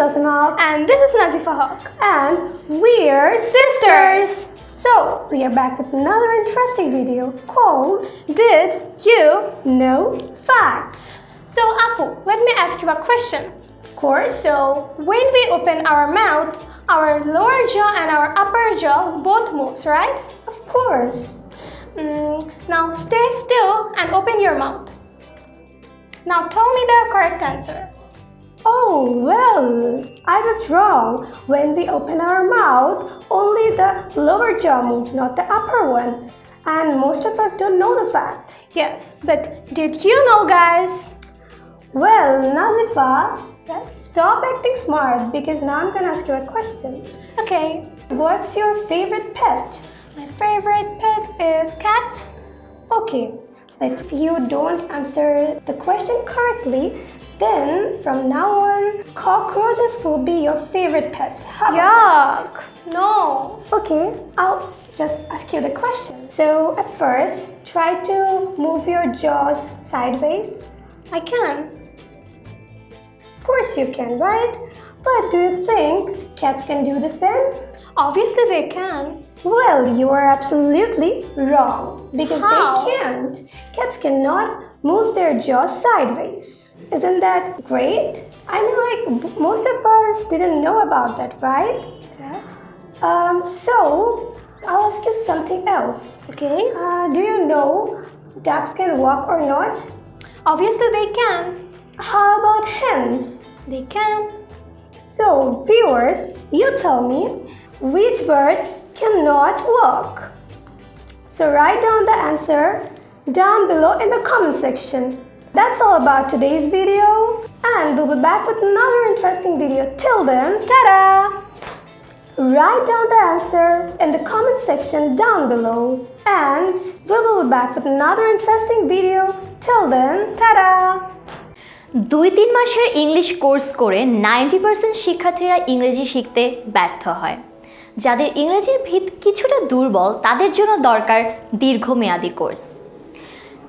Asma. And this is Nazifa Haq. And we're sisters. So, we are back with another interesting video called Did you? Know Facts. So, Apu, let me ask you a question. Of course, So, when we open our mouth, our lower jaw and our upper jaw both moves, right? of course. Mm, now stay still and open your mouth. Now tell me the correct answer. Oh, well, I was wrong. When we open our mouth, only the lower jaw moves, not the upper one. And most of us don't know the fact. Yes, but did you know, guys? Well, Nazifa, stop acting smart because now I'm gonna ask you a question. Okay, What's your favorite pet? my favorite pet is cats. Okay, but if you don't answer the question correctly, then from now on, cockroaches will be your favorite pet. How Yuck! No. Okay, I'll just ask you the question. So at first, try to move your jaws sideways. I can. Of course you can, right? But do you think cats can do the same? Obviously they can. Well, you are absolutely wrong because How? they can't. Cats cannot move their jaws sideways. Isn't that great? I mean, like most of us didn't know about that, right? Yes. Um, so I'll ask you something else. Okay. Uh, do you know ducks can walk or not? Obviously they can. How about hens? They can. So, viewers, you tell me which bird cannot walk. So, write down the answer down below in the comment section. That's all about today's video, and we'll be back with another interesting video. Till then, ta-da! Write down the answer in the comment section down below, and we will be back with another interesting video. Till then, ta-da! দুই তিন মাসের English course করে ninety percent শিক্ষার্থীরা ইংরেজি শিখতে ব্যর্থ হয় যাদের ইংরেজির ভিত কিছুটা দুর্বল তাদের জন্য দরকার দীর্ঘমেয়াদী কোর্স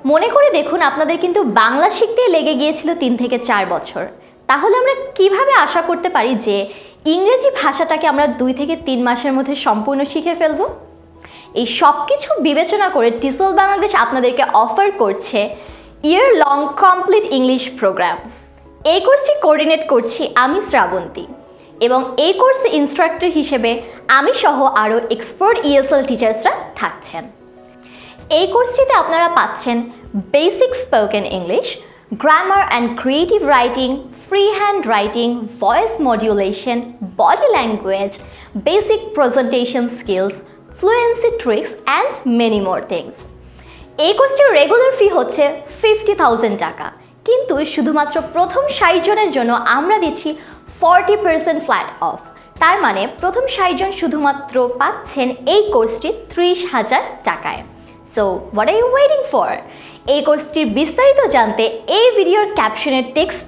মনে করে দেখুন আপনাদের কিন্তু বাংলা শিখতে লেগে গিয়েছিল তিন থেকে চার বছর। তাহলে আমরা কীভাবে আশা করতে পারি যে ইংরেজি ভাষাটাকে আমরা দুই থেকে তিন মাসের মধ্যে সম্পূর্ণ শিখে ফেলব? এই সব কিছু বিবেচনা করে টিসল বাংলাদেশ আপনাদেরকে অফার করছে year long complete English program. এই কোর্সটি কোঅর্ডিনেট করছি আমি শ্রাবন্তী এবং এই কোর্সে ইনস্ট্রাক্টর হিসেবে আমি সহ আরও এক্সপার্ট ইএসএল টিচার্সরা থাকছেন। এই কোর্সটিতে আপনারা পাচ্ছেন basic spoken English grammar and creative writing free hand writing voice modulation body language basic presentation skills fluency tricks and many more things এই কোর্সটির রেগুলার ফি হচ্ছে ফিফটি থাউজেন্ড টাকা। কিন্তু শুধুমাত্র প্রথম ষাট জনের জন্য আমরা দিচ্ছি ফর্টি পার্সেন্ট ফ্ল্যাট অফ তার মানে প্রথম ষাট জন শুধুমাত্র পাচ্ছেন এই কোর্সটি ত্রিশ হাজার টাকায়। So what are you waiting for এই কোর্সটির বিস্তারিত জানতে এই ভিডিওর ক্যাপশনের টেক্সট